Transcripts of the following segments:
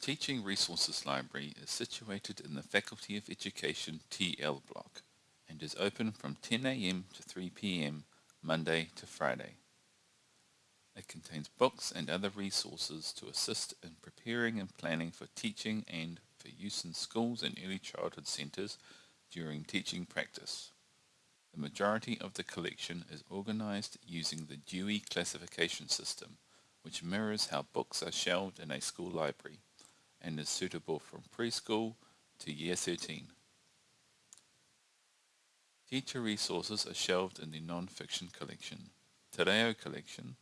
Teaching Resources Library is situated in the Faculty of Education TL block and is open from 10am to 3pm Monday to Friday. It contains books and other resources to assist in preparing and planning for teaching and for use in schools and early childhood centres during teaching practice. The majority of the collection is organized using the Dewey classification system, which mirrors how books are shelved in a school library and is suitable from preschool to year 13. Teacher resources are shelved in the non-fiction collection, Te Reo collection,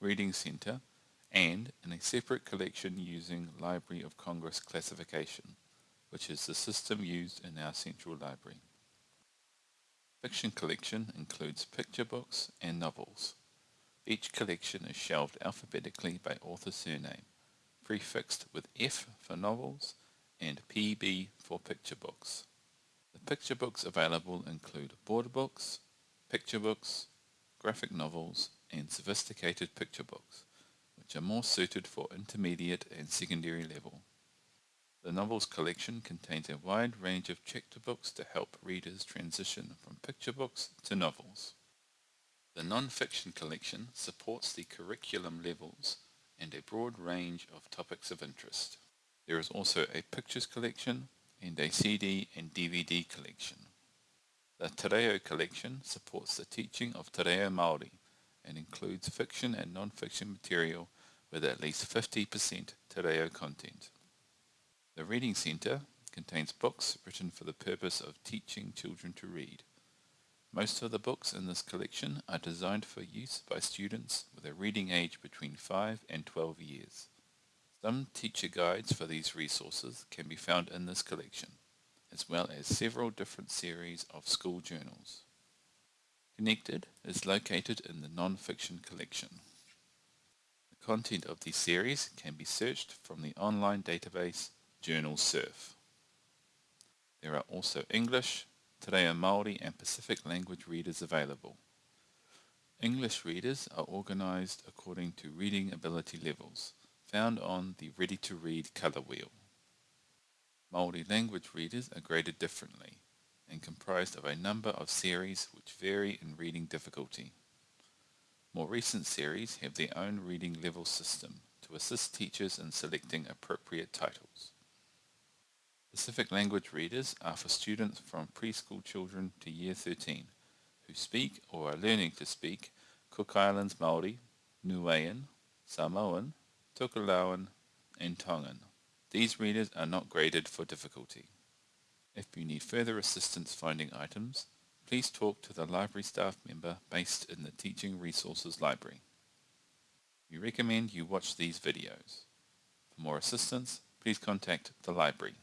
Reading Centre, and in a separate collection using Library of Congress classification, which is the system used in our central library. Fiction collection includes picture books and novels. Each collection is shelved alphabetically by author surname, prefixed with F for novels and PB for picture books. The picture books available include board books, picture books, graphic novels, and sophisticated picture books, which are more suited for intermediate and secondary level. The novels collection contains a wide range of chapter books to help readers transition from picture books to novels. The non-fiction collection supports the curriculum levels and a broad range of topics of interest. There is also a pictures collection and a CD and DVD collection. The Te Reo collection supports the teaching of Te Reo Māori and includes fiction and non-fiction material with at least 50% Te Reo content. The Reading Centre contains books written for the purpose of teaching children to read. Most of the books in this collection are designed for use by students with a reading age between 5 and 12 years. Some teacher guides for these resources can be found in this collection, as well as several different series of school journals. Connected is located in the non-fiction collection. The content of these series can be searched from the online database Journal Surf. There are also English, Te Reo Māori and Pacific language readers available. English readers are organised according to reading ability levels, found on the Ready to Read colour wheel. Māori language readers are graded differently and comprised of a number of series which vary in reading difficulty. More recent series have their own reading level system to assist teachers in selecting appropriate titles. Pacific language readers are for students from preschool children to year 13 who speak or are learning to speak Cook Islands Māori, Niuean, Samoan, Tokelauan, and Tongan. These readers are not graded for difficulty. If you need further assistance finding items, please talk to the library staff member based in the Teaching Resources Library. We recommend you watch these videos. For more assistance, please contact the library.